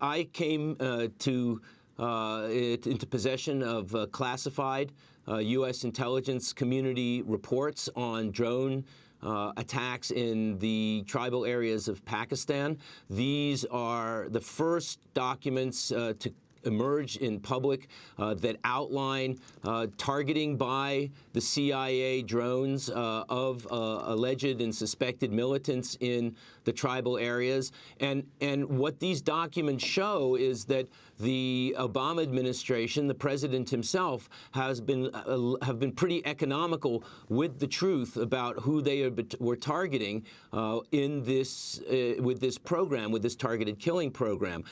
I came uh, to uh, it, into possession of uh, classified U.S. intelligence community reports on drone uh, attacks in the tribal areas of Pakistan. These are the first documents uh, to emerge in public uh, that outline uh, targeting by the CIA drones uh, of uh, alleged and suspected militants in the tribal areas. And, and what these documents show is that the Obama administration, the president himself, has been uh, have been pretty economical with the truth about who they are, were targeting uh, in this with this program, with this targeted killing program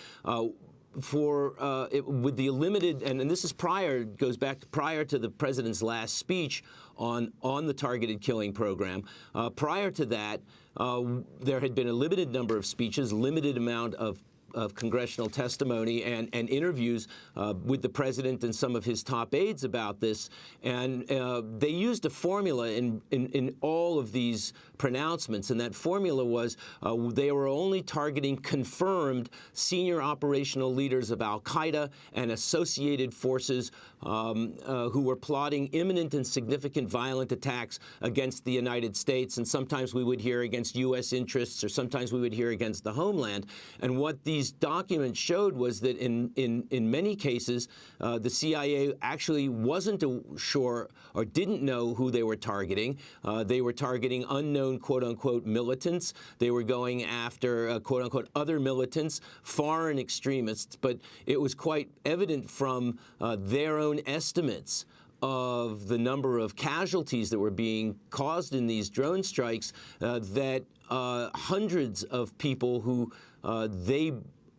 for uh, it, with the limited, and, and, this is prior, goes back prior to the president's last speech on on the targeted killing program. Uh, prior to that, uh, there had been a limited number of speeches, limited amount of of congressional testimony and, and interviews uh, with the president and some of his top aides about this. And uh, they used a formula in, in, in, all of these pronouncements, and that formula was uh, they were only targeting confirmed senior operational leaders of al-Qaeda and associated forces um, uh, who were plotting imminent and significant violent attacks against the United States, and sometimes we would hear against U.S. interests, or sometimes we would hear against the homeland. And what these documents showed was that in, in, in many cases, uh, the CIA actually wasn't sure or didn't know who they were targeting. Uh, they were targeting unknown quote-unquote militants. They were going after uh, quote-unquote other militants, foreign extremists. But it was quite evident from uh, their own estimates of the number of casualties that were being caused in these drone strikes uh, that uh, hundreds of people who uh, they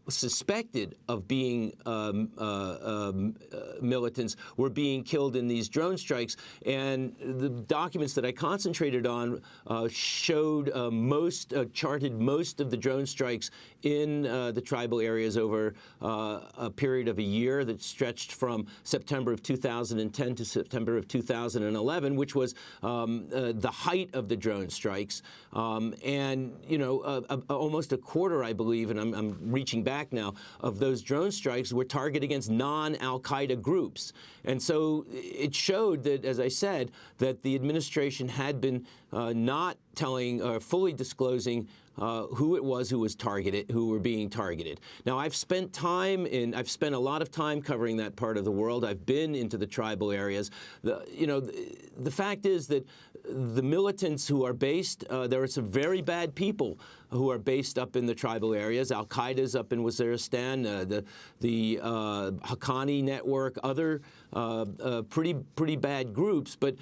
suspected of being um, uh, um, uh, militants were being killed in these drone strikes. And the documents that I concentrated on uh, showed uh, most, uh, charted most of the drone strikes in uh, the tribal areas over a period of a year that stretched from September of 2010 to September of 2011, which was um, the height of the drone strikes. Um, and, you know, almost a quarter, I believe, and I'm, I'm reaching back back now, of those drone strikes were targeted against non-al-Qaeda groups. And so it showed that, as I said, that the administration had been uh, not telling or fully disclosing uh, who it was who was targeted, who were being targeted. Now, I've spent time in, I've spent a lot of time covering that part of the world. I've been into the tribal areas. The, you know, the, the fact is that the militants who are based, uh, there are some very bad people who are based up in the tribal areas. Al-Qaeda's up in Waziristan, uh, the, the uh, Haqqani network, other uh, uh, pretty, pretty bad groups. But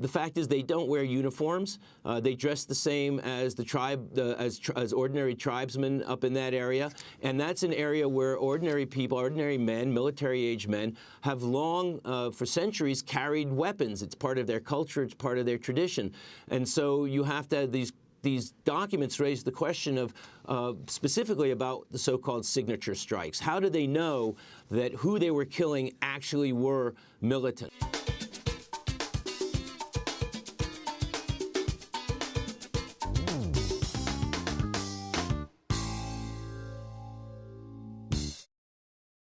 the fact is they don't wear uniforms. Uh, they dress the same as the tribe, uh, as, as ordinary tribesmen up in that area. And that's an area where ordinary people, ordinary men, military-age men, have long, uh, for centuries, carried weapons. It's part of their culture. It's part of their tradition. And so you have to have these these documents raise the question of uh, specifically about the so-called signature strikes. How do they know that who they were killing actually were militant?